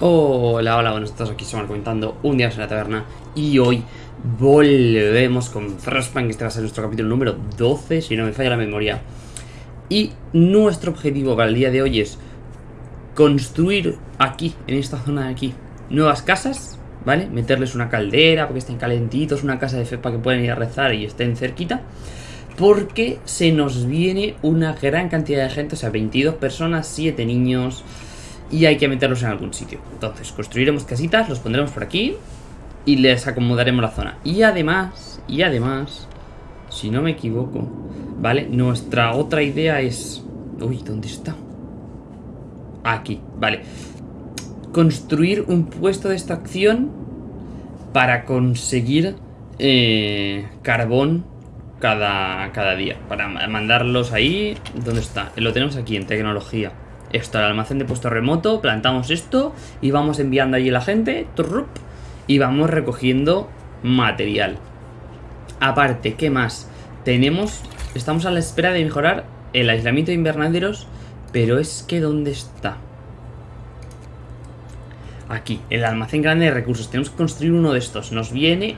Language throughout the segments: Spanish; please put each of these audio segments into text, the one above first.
Hola, hola, buenos días, aquí estamos comentando un día en la taberna y hoy volvemos con Frostpunk, este va a ser nuestro capítulo número 12, si no me falla la memoria. Y nuestro objetivo para el día de hoy es construir aquí, en esta zona de aquí, nuevas casas, ¿vale? Meterles una caldera para que estén calentitos, una casa de fe para que puedan ir a rezar y estén cerquita. Porque se nos viene una gran cantidad de gente, o sea, 22 personas, 7 niños y hay que meterlos en algún sitio. Entonces, construiremos casitas, los pondremos por aquí y les acomodaremos la zona. Y además, y además, si no me equivoco, ¿vale? Nuestra otra idea es... Uy, ¿dónde está? Aquí, vale. Construir un puesto de extracción para conseguir eh, carbón cada, cada día. Para mandarlos ahí. ¿Dónde está? Lo tenemos aquí en tecnología esto al almacén de puesto remoto, plantamos esto y vamos enviando allí la gente y vamos recogiendo material. Aparte, ¿qué más? Tenemos, estamos a la espera de mejorar el aislamiento de invernaderos, pero es que ¿dónde está? Aquí, el almacén grande de recursos. Tenemos que construir uno de estos. Nos viene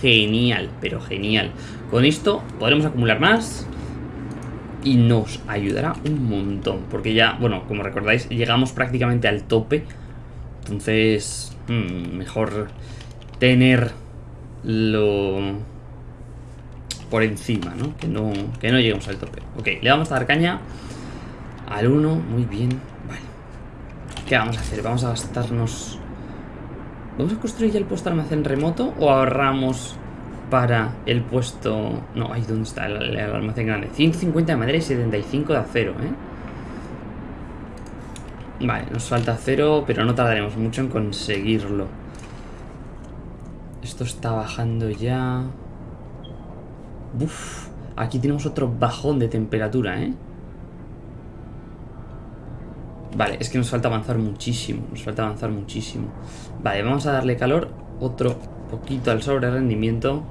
genial, pero genial. Con esto podremos acumular más y nos ayudará un montón. Porque ya, bueno, como recordáis, llegamos prácticamente al tope. Entonces, hmm, mejor tenerlo por encima, ¿no? Que, ¿no? que no lleguemos al tope. Ok, le vamos a dar caña al 1. Muy bien. Vale. ¿Qué vamos a hacer? Vamos a gastarnos... ¿Vamos a construir ya el puesto almacén remoto o ahorramos para el puesto... No, ahí donde está el, almacén grande. 150 de madera y 75 de acero, ¿eh? Vale, nos falta acero, pero no tardaremos mucho en conseguirlo. Esto está bajando ya. Uf, aquí tenemos otro bajón de temperatura, ¿eh? Vale, es que nos falta avanzar muchísimo. Nos falta avanzar muchísimo. Vale, vamos a darle calor. Otro poquito al sobre rendimiento.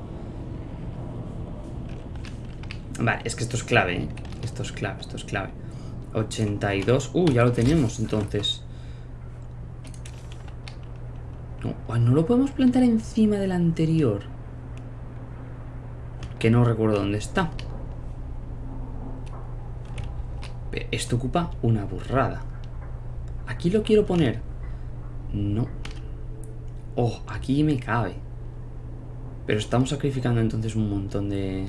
Vale, es que esto es clave, ¿eh? Esto es clave, esto es clave. 82. Uh, ya lo tenemos entonces. No, no lo podemos plantar encima del anterior. Que no recuerdo dónde está. Esto ocupa una burrada. ¿Aquí lo quiero poner? No. Oh, aquí me cabe. Pero estamos sacrificando entonces un montón de...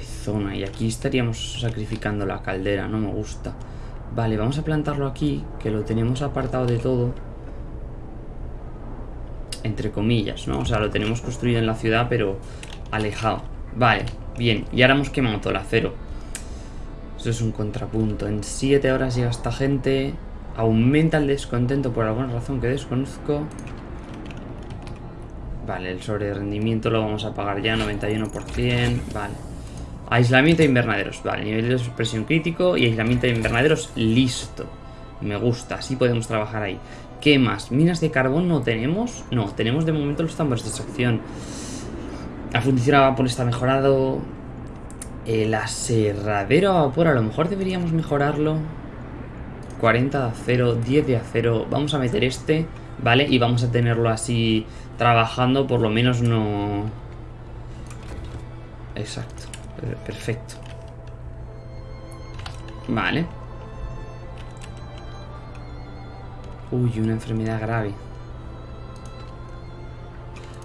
zona. Y aquí estaríamos sacrificando la caldera, no me gusta. Vale, vamos a plantarlo aquí, que lo tenemos apartado de todo. Entre comillas, ¿no? O sea, lo tenemos construido en la ciudad, pero alejado. Vale, bien. Y ahora hemos quemado todo el acero. Eso es un contrapunto. En 7 horas llega esta gente. Aumenta el descontento por alguna razón que desconozco. Vale, el sobre rendimiento lo vamos a pagar ya, 91%. Vale. Aislamiento de invernaderos. Vale, nivel de supresión crítico y aislamiento de invernaderos listo. Me gusta, así podemos trabajar ahí. ¿Qué más? ¿Minas de carbón no tenemos? No, tenemos de momento los tambores de extracción. La fundición a vapor está mejorado. El aserradero a vapor, a lo mejor deberíamos mejorarlo. 40 de acero, 10 de acero. Vamos a meter este, ¿vale? Y vamos a tenerlo así trabajando, por lo menos no... Exacto. Perfecto. Vale. Uy, una enfermedad grave.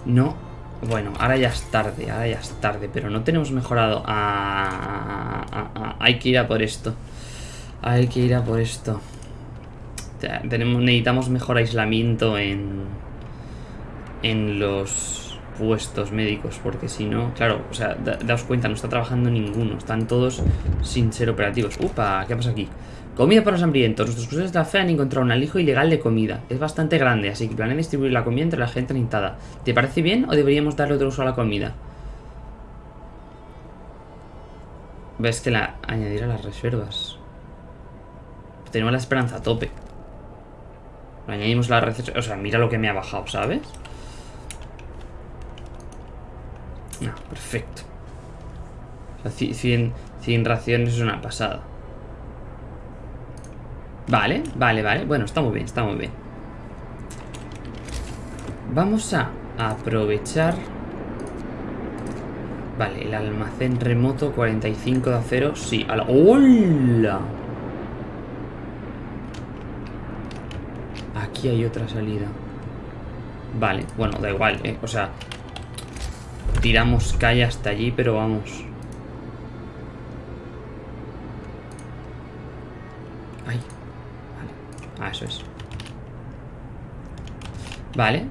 No. Bueno, ahora ya es tarde, ahora ya es tarde, pero no tenemos mejorado. Ah, ah, ah, hay que ir a por esto. Hay que ir a por esto. Tenemos, necesitamos mejor aislamiento en, en los puestos médicos, porque si no, claro, o sea, daos cuenta, no está trabajando ninguno, están todos sin ser operativos. Upa, ¿qué pasa aquí? Comida para los hambrientos. Nuestros cruceros de la fe han encontrado un alijo ilegal de comida. Es bastante grande, así que planean distribuir la comida entre la gente necesitada. ¿Te parece bien o deberíamos darle otro uso a la comida? Ves que la añadir a las reservas. Tenemos la esperanza a tope. añadimos la receta. O sea, mira lo que me ha bajado, ¿sabes? No, perfecto. O sea, 100, raciones es una pasada. Vale, vale, vale. Bueno, está muy bien, está muy bien. Vamos a aprovechar... Vale, el almacén remoto 45 de acero, sí. A la... ¡Hola! Aquí hay otra salida. Vale, bueno, da igual, ¿eh? O sea, tiramos calle hasta allí, pero vamos. Ay, vale. Ah, eso es. Vale.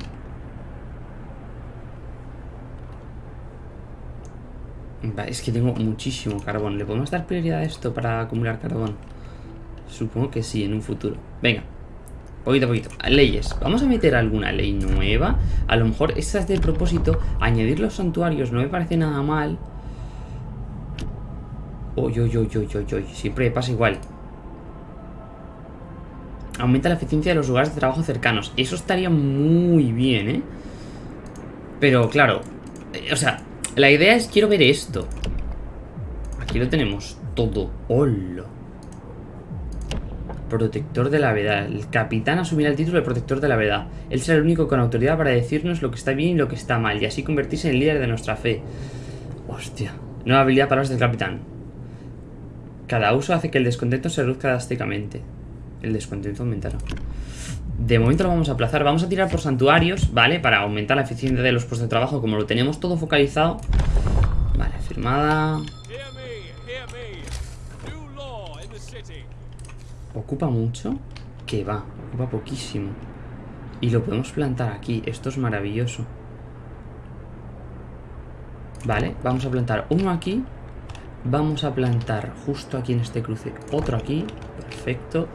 es que tengo muchísimo carbón. ¿Le podemos dar prioridad a esto para acumular carbón? Supongo que sí, en un futuro. Venga. Poquito a poquito. Leyes. Vamos a meter alguna ley nueva. A lo mejor esa es de propósito. Añadir los santuarios no me parece nada mal. Uy, uy, uy, uy, uy. Siempre pasa igual. Aumenta la eficiencia de los lugares de trabajo cercanos. Eso estaría muy bien, ¿eh? Pero, claro. Eh, o sea, la idea es, quiero ver esto. Aquí lo tenemos todo. ¡Hola! Protector de la verdad. El capitán asumirá el título de protector de la verdad. Él será el único con autoridad para decirnos lo que está bien y lo que está mal. Y así convertirse en líder de nuestra fe. Hostia. Nueva habilidad para los del capitán. Cada uso hace que el descontento se reduzca drásticamente. El descontento aumentará. De momento lo vamos a aplazar. Vamos a tirar por santuarios, ¿vale? Para aumentar la eficiencia de los puestos de trabajo. Como lo tenemos todo focalizado. Vale, firmada. ¿Ocupa mucho? Que va, ocupa poquísimo. Y lo podemos plantar aquí. Esto es maravilloso. Vale, vamos a plantar uno aquí. Vamos a plantar justo aquí en este cruce otro aquí. Perfecto.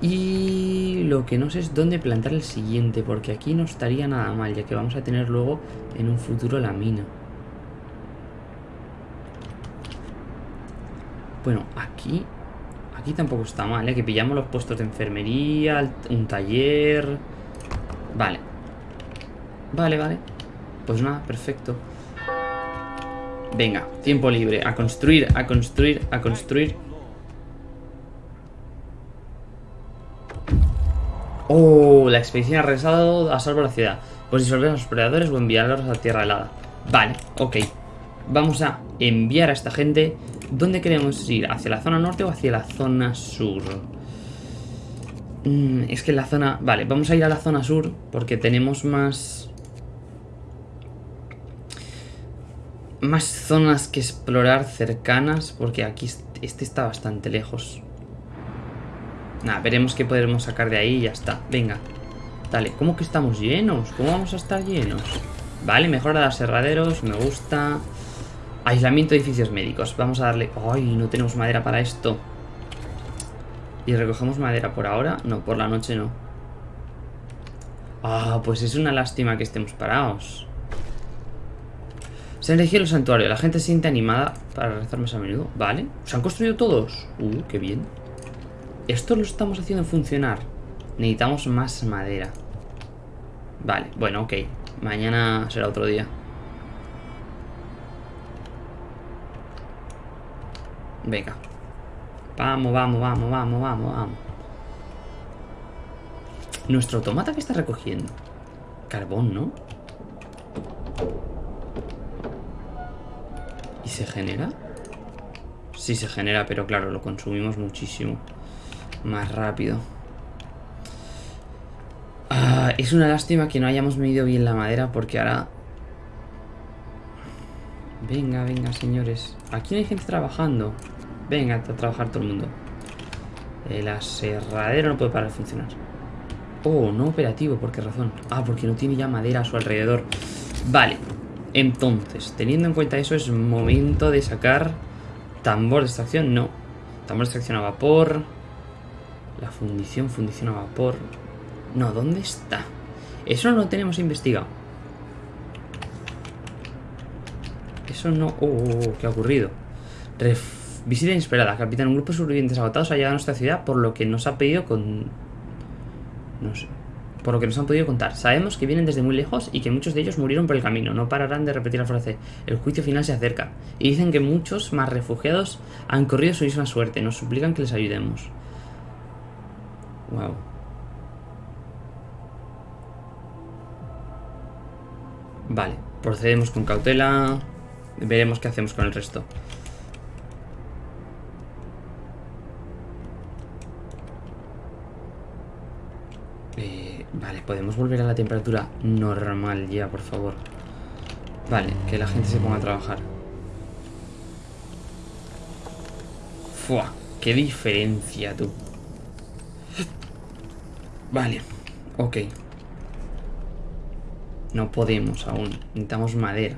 Y lo que no sé es dónde plantar el siguiente, porque aquí no estaría nada mal, ya que vamos a tener luego en un futuro la mina. Bueno, aquí... Aquí tampoco está mal, ¿eh? Que pillamos los puestos de enfermería, un taller... Vale. Vale, vale. Pues nada, perfecto. Venga, tiempo libre. A construir, a construir, a construir. Oh, la expedición ha regresado a salvo la ciudad. Pues disolver a los predadores o enviarlos a tierra helada. Vale, ok. Vamos a enviar a esta gente. ¿Dónde queremos ir? ¿Hacia la zona norte o hacia la zona sur? Mm, es que la zona... Vale, vamos a ir a la zona sur porque tenemos más... Más zonas que explorar cercanas porque aquí este está bastante lejos. Nada, veremos qué podremos sacar de ahí y ya está. Venga. Dale, ¿cómo que estamos llenos? ¿Cómo vamos a estar llenos? Vale, mejora de aserraderos, me gusta. Aislamiento de edificios médicos. Vamos a darle... ¡Ay! No tenemos madera para esto. ¿Y recogemos madera por ahora? No, por la noche no. Ah, pues es una lástima que estemos parados. Se han elegido el santuario. La gente se siente animada para rezar más a menudo. Vale. ¿Se han construido todos? Uh, qué bien. Esto lo estamos haciendo funcionar. Necesitamos más madera. Vale, bueno, ok. Mañana será otro día. Venga. Vamos, vamos, vamos, vamos, vamos, vamos. Nuestro automata que está recogiendo. Carbón, ¿no? ¿Y se genera? Sí se genera, pero claro, lo consumimos muchísimo más rápido. Ah, es una lástima que no hayamos medido bien la madera porque ahora... Venga, venga, señores. Aquí no hay gente trabajando. Venga, a trabajar todo el mundo. El aserradero no puede parar de funcionar. Oh, no operativo, ¿por qué razón? Ah, porque no tiene ya madera a su alrededor. Vale, entonces, teniendo en cuenta eso, es momento de sacar tambor de extracción. No, tambor de extracción a vapor. La fundición, fundición a vapor. No, ¿dónde está? Eso no lo tenemos investigado. Eso no... Oh, oh, oh ¿qué ha ocurrido? Visita inesperada. Capitán, un grupo de sobrevivientes agotados ha llegado a nuestra ciudad por lo que nos ha pedido con... No sé. Por lo que nos han podido contar. Sabemos que vienen desde muy lejos y que muchos de ellos murieron por el camino. No pararán de repetir la frase. El juicio final se acerca. Y dicen que muchos más refugiados han corrido su misma suerte. Nos suplican que les ayudemos. Wow. Vale, procedemos con cautela. Veremos qué hacemos con el resto. Eh, vale, podemos volver a la temperatura normal ya, por favor. Vale, que la gente se ponga a trabajar. Fua, qué diferencia, tú. Vale, ok. No podemos aún. Necesitamos madera.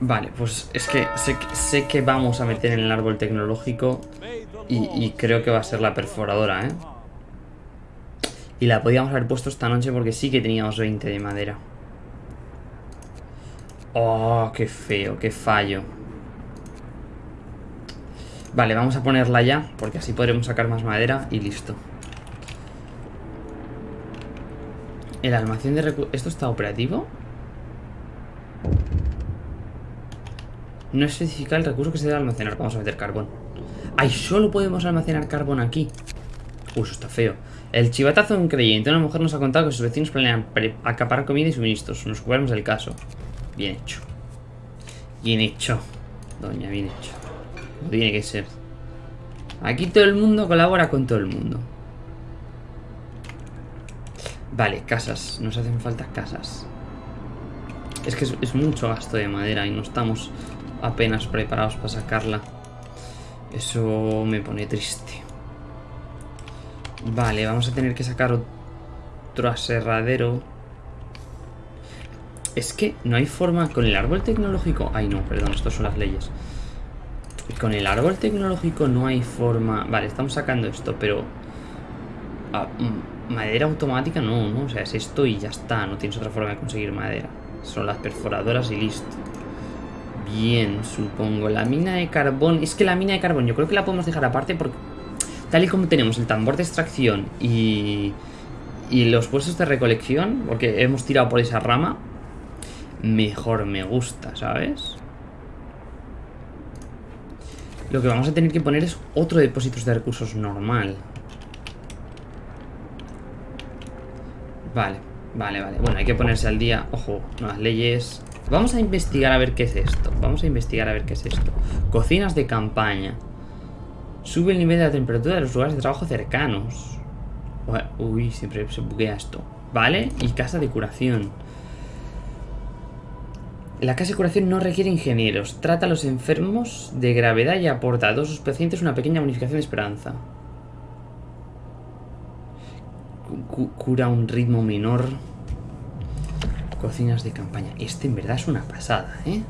Vale, pues es que sé, que vamos a meter en el árbol tecnológico y, y, creo que va a ser la perforadora, ¿eh? Y la podíamos haber puesto esta noche porque sí que teníamos 20 de madera. Oh, qué feo, qué fallo. Vale, vamos a ponerla ya porque así podremos sacar más madera y listo. El almacén de recursos... ¿Esto está operativo? No especifica el recurso que se debe almacenar. Vamos a meter carbón. ¡Ay! Solo podemos almacenar carbón aquí. Uy, eso está feo. El chivatazo de un creyente. Una mujer nos ha contado que sus vecinos planean acaparar comida y suministros. Nos ocupamos del caso. Bien hecho. Bien hecho. Doña, bien hecho. Como tiene que ser. Aquí todo el mundo colabora con todo el mundo. Vale, casas. Nos hacen falta casas. Es que es, mucho gasto de madera y no estamos apenas preparados para sacarla. Eso me pone triste. Vale, vamos a tener que sacar otro aserradero. Es que no hay forma... Con el árbol tecnológico... Ay, no, perdón, estas son las leyes. Con el árbol tecnológico no hay forma... Vale, estamos sacando esto, pero... Ah, mm, Madera automática no, ¿no? O sea, es esto y ya está. No tienes otra forma de conseguir madera. Son las perforadoras y listo. Bien, supongo. La mina de carbón... Es que la mina de carbón yo creo que la podemos dejar aparte porque... Tal y como tenemos el tambor de extracción y... Y los puestos de recolección, porque hemos tirado por esa rama, mejor me gusta, ¿sabes? Lo que vamos a tener que poner es otro depósito de recursos normal. Vale, vale, vale. Bueno, hay que ponerse al día. Ojo, nuevas leyes. Vamos a investigar a ver qué es esto. Vamos a investigar a ver qué es esto. Cocinas de campaña. Sube el nivel de la temperatura de los lugares de trabajo cercanos. Uy, siempre se buguea esto. Vale, y casa de curación. La casa de curación no requiere ingenieros. Trata a los enfermos de gravedad y aporta a todos sus pacientes una pequeña bonificación de esperanza cura un ritmo menor. Cocinas de campaña. Este en verdad es una pasada, ¿eh?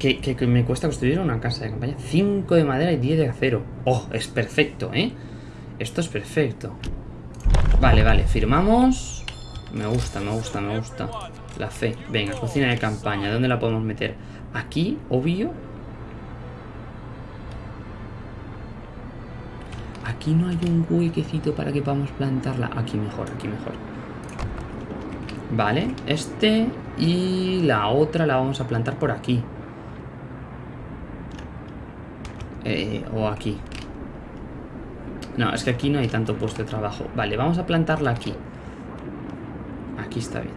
Que, me cuesta construir una casa de campaña. 5 de madera y 10 de acero. Oh, es perfecto, ¿eh? Esto es perfecto. Vale, vale, firmamos. Me gusta, me gusta, me gusta. La fe. Venga, cocina de campaña. ¿Dónde la podemos meter? Aquí, obvio. Aquí no hay un huequecito para que podamos plantarla. Aquí mejor, aquí mejor. Vale, este y la otra la vamos a plantar por aquí. Eh, o aquí. No, es que aquí no hay tanto puesto de trabajo. Vale, vamos a plantarla aquí. Aquí está bien.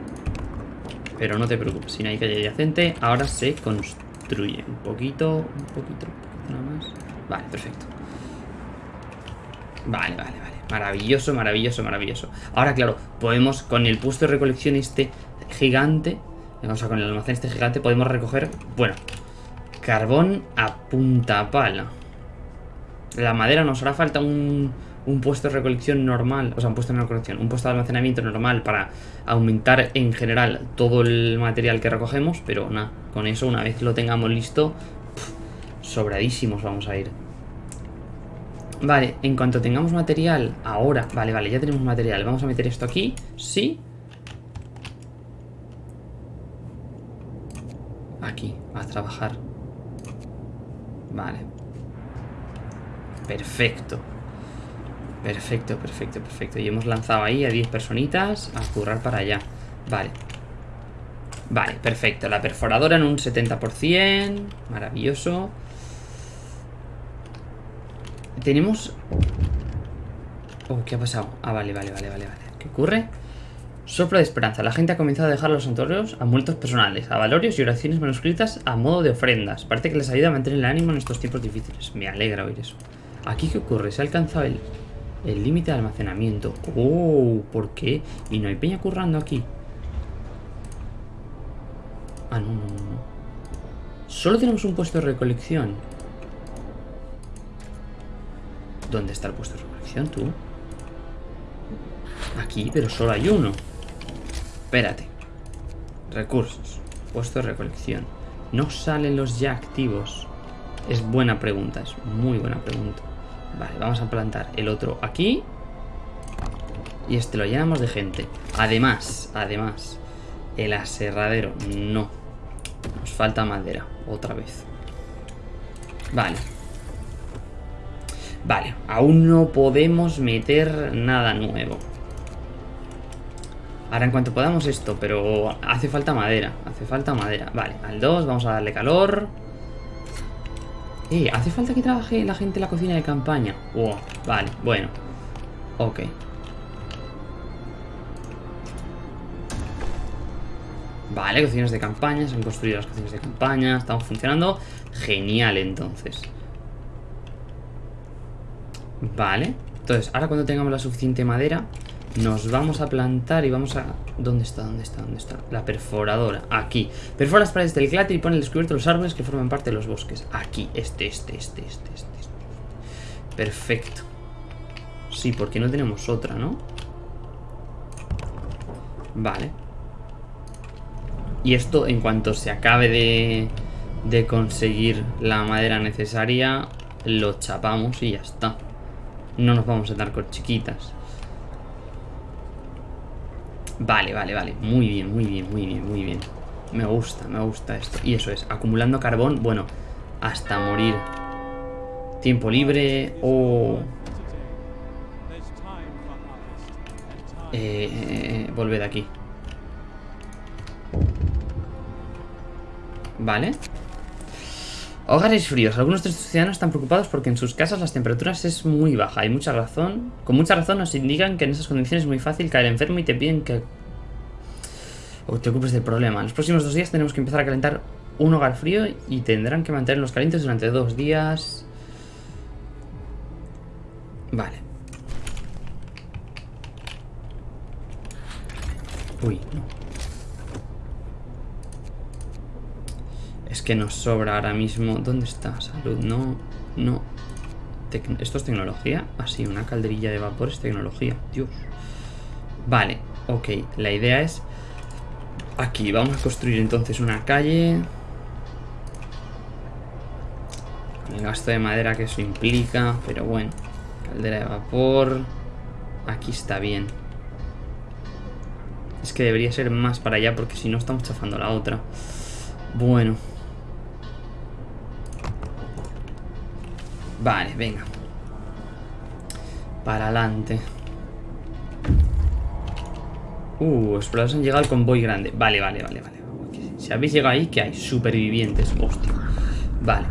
Pero no te preocupes, si no hay calle adyacente, ahora se construye. Un poquito, un poquito, un poquito nada más. Vale, perfecto. Vale, vale, vale. Maravilloso, maravilloso, maravilloso. Ahora, claro, podemos, con el puesto de recolección este gigante, o sea, con el almacén este gigante, podemos recoger, bueno, carbón a punta pala. La madera nos hará falta un, un puesto de recolección normal, o sea, un puesto de recolección, un puesto de almacenamiento normal para aumentar en general todo el material que recogemos, pero nada, con eso una vez lo tengamos listo, sobradísimos vamos a ir. Vale, en cuanto tengamos material, ahora, vale, vale, ya tenemos material. Vamos a meter esto aquí, sí. Aquí, a trabajar. Vale. Perfecto. Perfecto, perfecto, perfecto. Y hemos lanzado ahí a 10 personitas a currar para allá. Vale. Vale, perfecto. La perforadora en un 70%. Maravilloso. tenemos... Oh, ¿qué ha pasado? Ah, vale, vale, vale, vale, vale. ¿Qué ocurre? Soplo de esperanza. La gente ha comenzado a dejar los santuarios a muertos personales, a valorios y oraciones manuscritas a modo de ofrendas. Parece que les ayuda a mantener el ánimo en estos tiempos difíciles. Me alegra oír eso. ¿Aquí qué ocurre? Se ha alcanzado el el límite de almacenamiento. Oh, ¿por qué? Y no hay peña currando aquí. Ah, no, no, no. Solo tenemos un puesto de recolección. ¿Dónde está el puesto de recolección, tú? Aquí, pero solo hay uno. Espérate. Recursos. Puesto de recolección. No salen los ya activos. Es buena pregunta, es muy buena pregunta. Vale, vamos a plantar el otro aquí. Y este lo llenamos de gente. Además, además, el aserradero, no. Nos falta madera, otra vez. Vale. Vale, aún no podemos meter nada nuevo. Ahora en cuanto podamos esto, pero hace falta madera, hace falta madera. Vale, al 2 vamos a darle calor. Eh, ¿hace falta que trabaje la gente en la cocina de campaña? Oh, vale, bueno. Ok. Vale, cocinas de campaña, se han construido las cocinas de campaña, estamos funcionando. Genial, entonces. Vale. Entonces, ahora cuando tengamos la suficiente madera, nos vamos a plantar y vamos a... ¿Dónde está? ¿Dónde está? ¿Dónde está? La perforadora. Aquí. Perfora las paredes del cláter y pone el descubierto los árboles que forman parte de los bosques. Aquí. Este, este, este, este, este. este. Perfecto. Sí, porque no tenemos otra, ¿no? Vale. Y esto, en cuanto se acabe de, de conseguir la madera necesaria, lo chapamos y ya está. No nos vamos a dar con chiquitas. Vale, vale, vale. Muy bien, muy bien, muy bien, muy bien. Me gusta, me gusta esto. Y eso es, acumulando carbón, bueno, hasta morir. Tiempo libre o... Eh, eh, volver de aquí. Vale. Hogares fríos. Algunos de estos ciudadanos están preocupados porque en sus casas las temperaturas es muy baja. Hay mucha razón. Con mucha razón nos indican que en esas condiciones es muy fácil caer enfermo y te piden que o te ocupes del problema. En los próximos dos días tenemos que empezar a calentar un hogar frío y tendrán que mantenerlos calientes durante dos días. Vale. Uy, no. Es que nos sobra ahora mismo. ¿Dónde está? Salud, no, no. ¿Esto es tecnología? Ah, sí, una calderilla de vapor es tecnología. Dios. Vale, ok. La idea es... Aquí, vamos a construir entonces una calle. el gasto de madera que eso implica, pero bueno. Caldera de vapor. Aquí está bien. Es que debería ser más para allá porque si no estamos chafando la otra. Bueno. Vale, venga. Para adelante. Uh, exploradores han llegado al convoy grande. Vale, vale, vale, vale. Si habéis llegado ahí, ¿qué hay? Supervivientes. Hostia. Vale.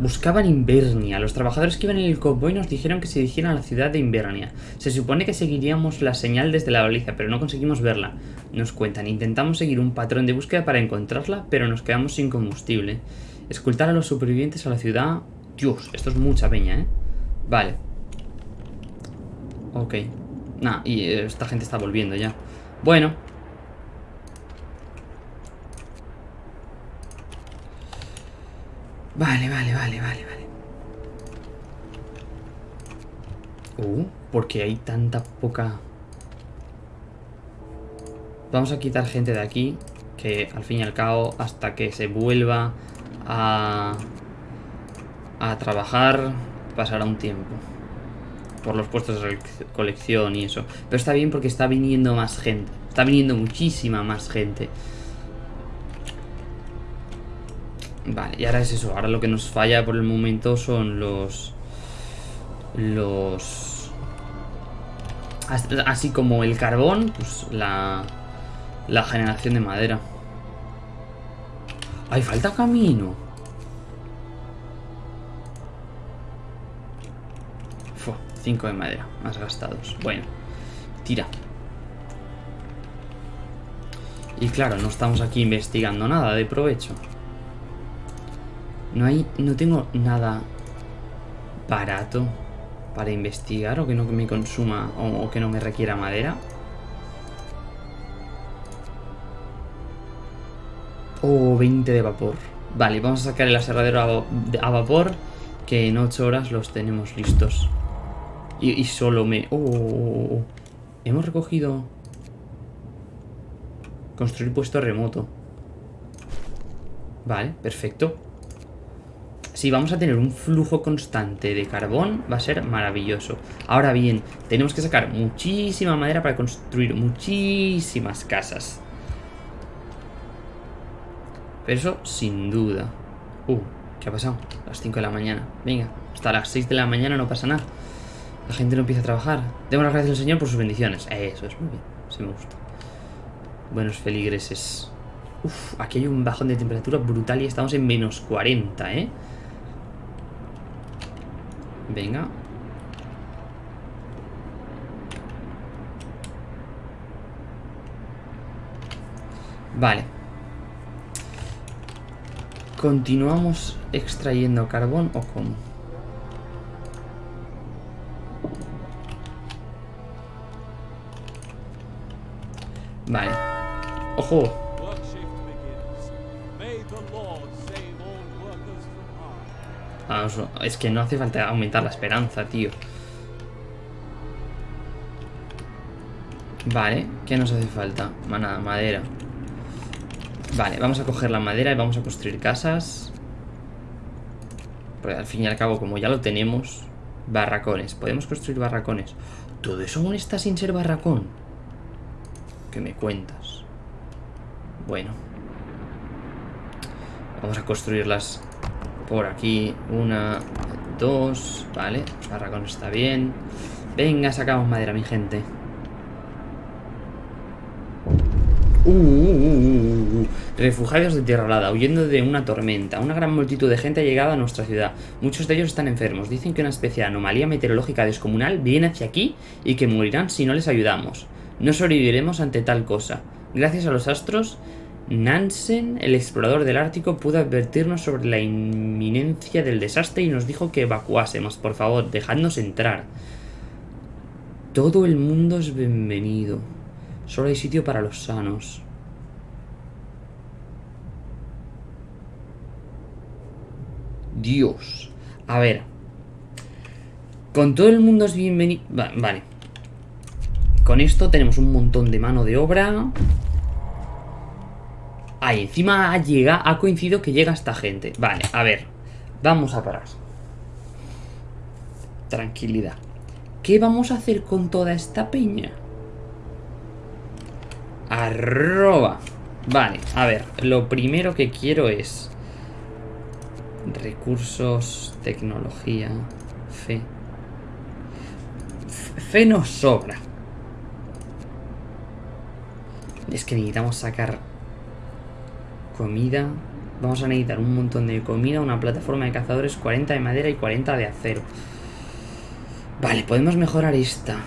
Buscaban Invernia. Los trabajadores que iban en el convoy nos dijeron que se dirigieran a la ciudad de Invernia. Se supone que seguiríamos la señal desde la baliza, pero no conseguimos verla. Nos cuentan, intentamos seguir un patrón de búsqueda para encontrarla, pero nos quedamos sin combustible. Escultar a los supervivientes a la ciudad Dios, esto es mucha peña, ¿eh? Vale. Ok. Nah, y esta gente está volviendo ya. Bueno. Vale, vale, vale, vale, vale. Uh, porque hay tanta poca... Vamos a quitar gente de aquí, que al fin y al cabo, hasta que se vuelva a a trabajar pasará un tiempo. Por los puestos de colección y eso. Pero está bien porque está viniendo más gente. Está viniendo muchísima más gente. Vale, y ahora es eso. Ahora lo que nos falla por el momento son los... Los... Así como el carbón, pues la... La generación de madera. ¡Hay falta camino! 5 de madera, más gastados. Bueno, tira. Y claro, no estamos aquí investigando nada de provecho. No hay, no tengo nada barato para investigar o que no me consuma o, que no me requiera madera. Oh, 20 de vapor. Vale, vamos a sacar el aserradero a, vapor que en 8 horas los tenemos listos. Y, solo me... Oh, oh, oh, oh, hemos recogido... Construir puesto remoto. Vale, perfecto. Si vamos a tener un flujo constante de carbón, va a ser maravilloso. Ahora bien, tenemos que sacar muchísima madera para construir muchísimas casas. Pero eso, sin duda. Uh, ¿qué ha pasado? Las 5 de la mañana. Venga, hasta las 6 de la mañana no pasa nada. La gente no empieza a trabajar. Demos las gracias al Señor por sus bendiciones. Eso es muy bien. Sí me gusta. Buenos feligreses. Uf, aquí hay un bajón de temperatura brutal y estamos en menos 40, ¿eh? Venga. Vale. ¿Continuamos extrayendo carbón o cómo? ¡Ojo! es que no hace falta aumentar la esperanza, tío. Vale, ¿qué nos hace falta? Nada, madera. Vale, vamos a coger la madera y vamos a construir casas. Porque al fin y al cabo, como ya lo tenemos, barracones. Podemos construir barracones. ¿Todo eso aún está sin ser barracón? ¿Qué me cuentas? Bueno. Vamos a construirlas por aquí. Una, dos, vale. Barracón está bien. Venga, sacamos madera, mi gente. Uh, uh, uh, Refugiados de Tierra Alada, huyendo de una tormenta. Una gran multitud de gente ha llegado a nuestra ciudad. Muchos de ellos están enfermos. Dicen que una especie de anomalía meteorológica descomunal viene hacia aquí y que morirán si no les ayudamos. No sobreviviremos ante tal cosa. Gracias a los astros, Nansen, el explorador del Ártico, pudo advertirnos sobre la inminencia del desastre y nos dijo que evacuásemos. Por favor, dejadnos entrar. Todo el mundo es bienvenido. Solo hay sitio para los sanos. Dios. A ver. Con todo el mundo es bienvenido... Vale. Con esto tenemos un montón de mano de obra. Ahí, encima llega, ha coincidido que llega esta gente. Vale, a ver. Vamos a parar. Tranquilidad. ¿Qué vamos a hacer con toda esta peña? Arroba. Vale, a ver. Lo primero que quiero es... Recursos, tecnología, fe. Fe nos sobra. Es que necesitamos sacar Comida. Vamos a necesitar un montón de comida, una plataforma de cazadores, 40 de madera y 40 de acero. Vale, podemos mejorar esta.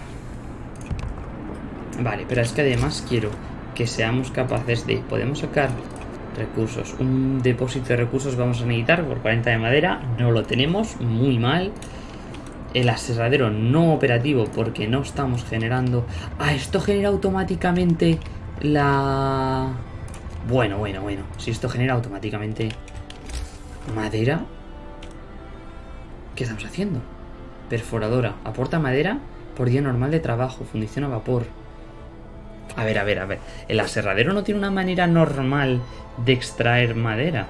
Vale, pero es que además quiero que seamos capaces de... Podemos sacar recursos. Un depósito de recursos vamos a necesitar por 40 de madera. No lo tenemos, muy mal. El aserradero no operativo porque no estamos generando... Ah, esto genera automáticamente la... Bueno, bueno, bueno. Si esto genera automáticamente madera... ¿Qué estamos haciendo? Perforadora. Aporta madera por día normal de trabajo. Fundición a vapor. A ver, a ver, a ver. El aserradero no tiene una manera normal de extraer madera.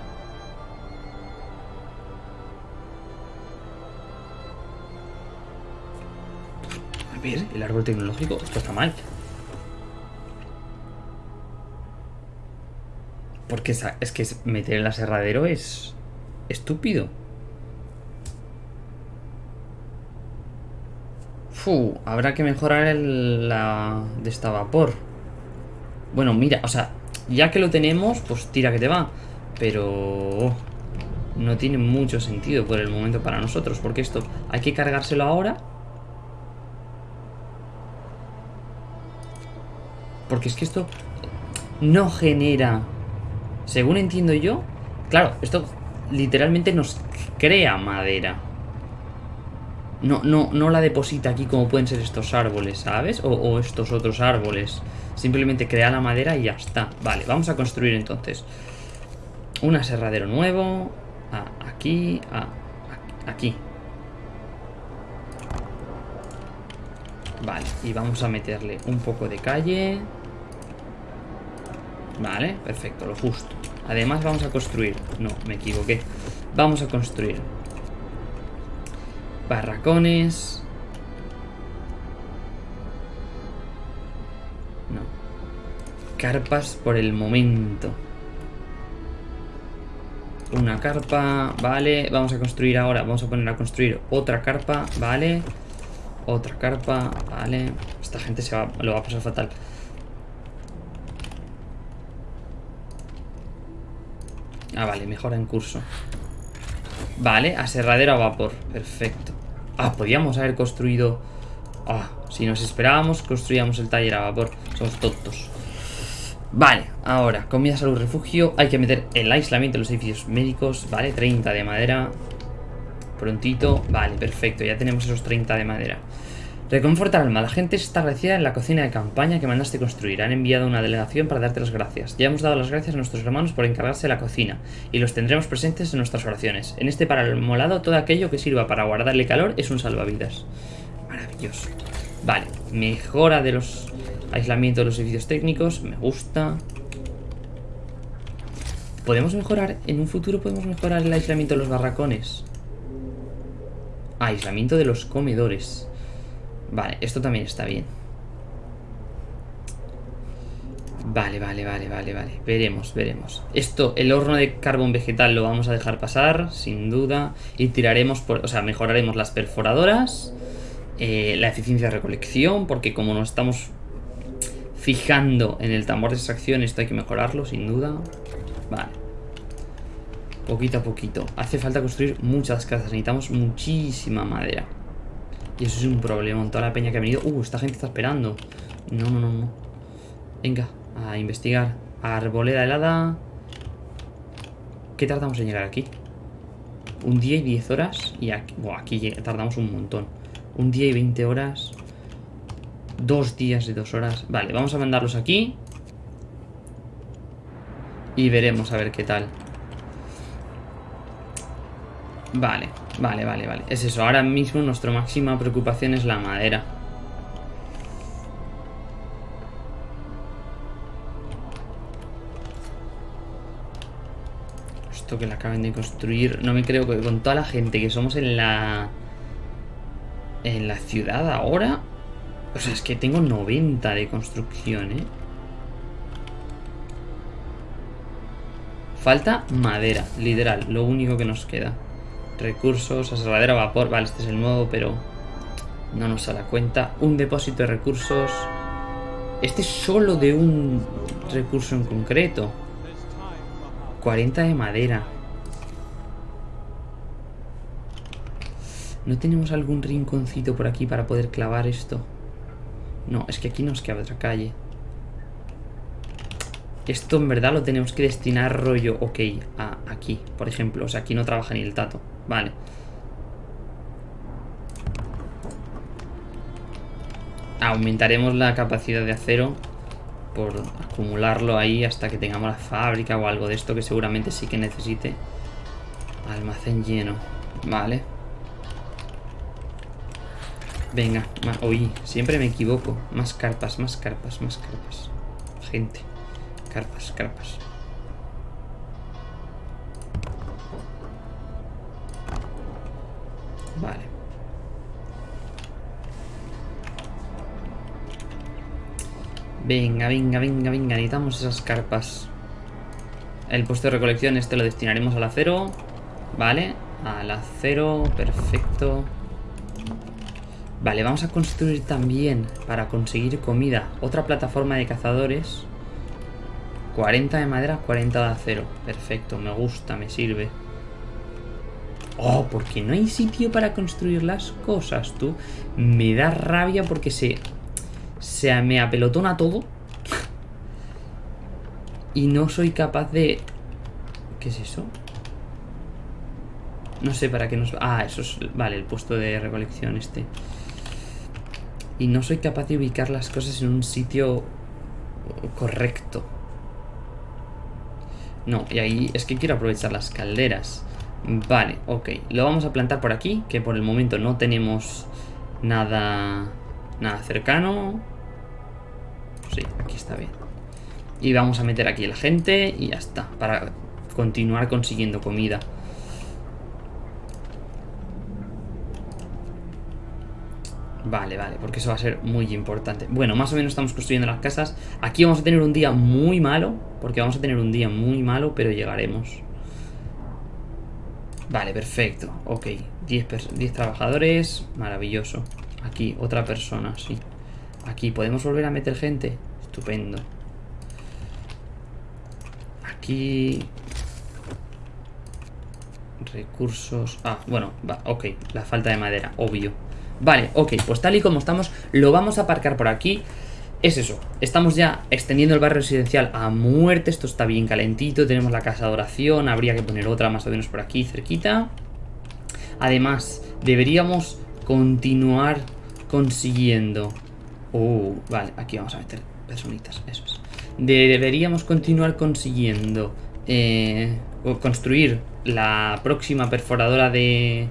A ver, el árbol tecnológico. Esto está mal. Porque es, que meter el aserradero es estúpido. Habrá que mejorar el, la de esta vapor. Bueno, mira, o sea, ya que lo tenemos, pues tira que te va. Pero no tiene mucho sentido por el momento para nosotros, porque esto hay que cargárselo ahora. Porque es que esto no genera según entiendo yo... Claro, esto literalmente nos crea madera. No, no, no la deposita aquí como pueden ser estos árboles, ¿sabes? O, estos otros árboles. Simplemente crea la madera y ya está. Vale, vamos a construir entonces. Un aserradero nuevo. aquí. aquí. Vale, y vamos a meterle un poco de calle. Vale, perfecto, lo justo. Además vamos a construir... No, me equivoqué. Vamos a construir barracones. No. Carpas por el momento. Una carpa, vale. Vamos a construir ahora, vamos a poner a construir otra carpa, vale. Otra carpa, vale. Esta gente se va, lo va a pasar fatal. Ah, vale, mejora en curso. Vale, aserradero a vapor. Perfecto. Ah, podíamos haber construido... Ah, si nos esperábamos, construíamos el taller a vapor. Somos tontos. Vale, ahora, comida, salud, refugio. Hay que meter el aislamiento de los edificios médicos. Vale, 30 de madera. Prontito. Vale, perfecto. Ya tenemos esos 30 de madera. Reconforta alma. La gente está agradecida en la cocina de campaña que mandaste construir. Han enviado una delegación para darte las gracias. Ya hemos dado las gracias a nuestros hermanos por encargarse de la cocina y los tendremos presentes en nuestras oraciones. En este molado todo aquello que sirva para guardarle calor es un salvavidas. Maravilloso. Vale, mejora de los aislamientos de los edificios técnicos. Me gusta. ¿Podemos mejorar? En un futuro podemos mejorar el aislamiento de los barracones. aislamiento de los comedores. Vale, esto también está bien. Vale, vale, vale, vale, vale. Veremos, veremos. Esto, el horno de carbón vegetal lo vamos a dejar pasar, sin duda. Y tiraremos, por, o sea, mejoraremos las perforadoras. Eh, la eficiencia de recolección, porque como nos estamos fijando en el tambor de extracción, esto hay que mejorarlo, sin duda. Vale. Poquito a poquito. Hace falta construir muchas casas. Necesitamos muchísima madera. Y eso es un problema toda la peña que ha venido. Uh, esta gente está esperando. No, no, no, no. Venga, a investigar. Arboleda helada. ¿Qué tardamos en llegar aquí? Un día y 10 horas. Y aquí, aquí tardamos un montón. Un día y 20 horas. Dos días y dos horas. Vale, vamos a mandarlos aquí. Y veremos a ver qué tal. Vale, vale, vale, vale. Es eso, ahora mismo nuestra máxima preocupación es la madera. Esto que la acaben de construir, no me creo que con toda la gente que somos en la... En la ciudad ahora... O sea, es que tengo 90 de construcción, ¿eh? Falta madera, literal, lo único que nos queda. Recursos, aserradero a vapor. Vale, este es el nuevo, pero no nos da la cuenta. Un depósito de recursos. Este es solo de un recurso en concreto. 40 de madera. ¿No tenemos algún rinconcito por aquí para poder clavar esto? No, es que aquí nos queda otra calle. Esto en verdad lo tenemos que destinar rollo, ok, a aquí, por ejemplo. O sea, aquí no trabaja ni el tato. Vale. Aumentaremos la capacidad de acero por acumularlo ahí hasta que tengamos la fábrica o algo de esto que seguramente sí que necesite. Almacén lleno. Vale. Venga, oí, siempre me equivoco. Más carpas, más carpas, más carpas. Gente. Carpas, carpas. Venga, venga, venga, venga. Necesitamos esas carpas. El puesto de recolección este lo destinaremos al acero. Vale. Al acero. Perfecto. Vale, vamos a construir también, para conseguir comida, otra plataforma de cazadores. 40 de madera, 40 de acero. Perfecto, me gusta, me sirve. Oh, porque no hay sitio para construir las cosas, tú. Me da rabia porque se... Se me apelotona todo. Y no soy capaz de... ¿Qué es eso? No sé para qué nos... Ah, eso es... Vale, el puesto de recolección este. Y no soy capaz de ubicar las cosas en un sitio correcto. No, y ahí es que quiero aprovechar las calderas. Vale, ok. Lo vamos a plantar por aquí, que por el momento no tenemos nada, nada cercano. Sí, aquí está bien. Y vamos a meter aquí la gente y ya está, para continuar consiguiendo comida. Vale, vale, porque eso va a ser muy importante. Bueno, más o menos estamos construyendo las casas. Aquí vamos a tener un día muy malo Porque vamos a tener un día muy malo Pero llegaremos. Vale, perfecto, ok 10, trabajadores, maravilloso. Aquí, otra persona, sí Aquí, ¿podemos volver a meter gente? Estupendo Aquí Recursos Ah, bueno, va, ok La falta de madera, obvio Vale, ok, pues tal y como estamos, lo vamos a aparcar por aquí. Es eso, estamos ya extendiendo el barrio residencial a muerte, esto está bien calentito, tenemos la casa de oración, habría que poner otra más o menos por aquí cerquita. Además, deberíamos continuar consiguiendo... Oh, vale, aquí vamos a meter personitas, eso es. Deberíamos continuar consiguiendo... Eh, construir la próxima perforadora de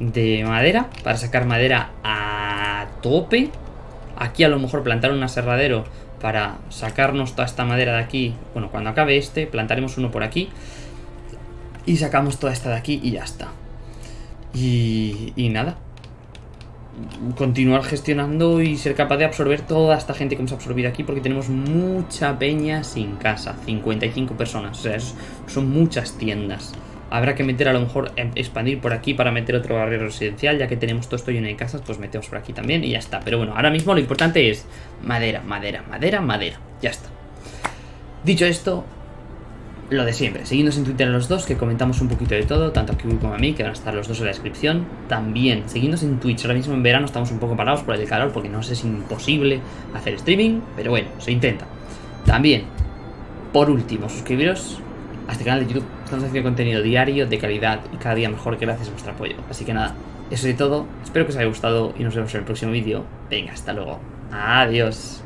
de madera para sacar madera a tope. Aquí a lo mejor plantar un aserradero para sacarnos toda esta madera de aquí. Bueno, cuando acabe este, plantaremos uno por aquí. Y sacamos toda esta de aquí y ya está. Y nada. Continuar gestionando y ser capaz de absorber toda esta gente que hemos absorbido aquí porque tenemos mucha peña sin casa. 55 personas. O sea, son muchas tiendas. Habrá que meter a lo mejor, em, expandir por aquí para meter otro barrio residencial, ya que tenemos todo esto lleno de casas, pues metemos por aquí también y ya está. Pero bueno, ahora mismo lo importante es madera, madera, madera, madera. Ya está. Dicho esto, lo de siempre. Seguidnos en Twitter los dos, que comentamos un poquito de todo, tanto a Kiwi como a mí, que van a estar los dos en la descripción. También, seguidnos en Twitch. Ahora mismo en verano estamos un poco parados por el calor, porque no sé si es imposible hacer streaming, pero bueno, se intenta. También, por último, suscribiros a este canal de YouTube. Estamos haciendo contenido diario, de calidad y cada día mejor gracias a vuestro apoyo. Así que nada, eso es todo. Espero que os haya gustado y nos vemos en el próximo vídeo. Venga, hasta luego. Adiós.